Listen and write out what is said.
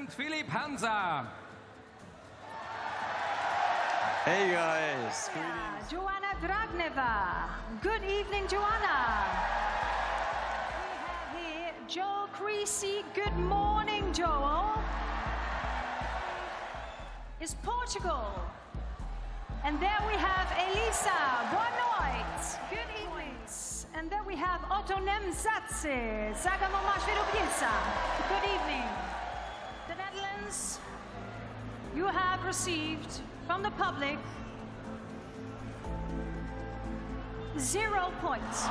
and Philipp Hansa. Hey guys, Joanna Dragneva. Good evening, Joanna. We have here Joel Creasey. Good morning, Joel. Is Portugal. And there we have Elisa Bonoit. Good evening. And there we have Oto Nemsadze. Zagamo Good you have received from the public zero points.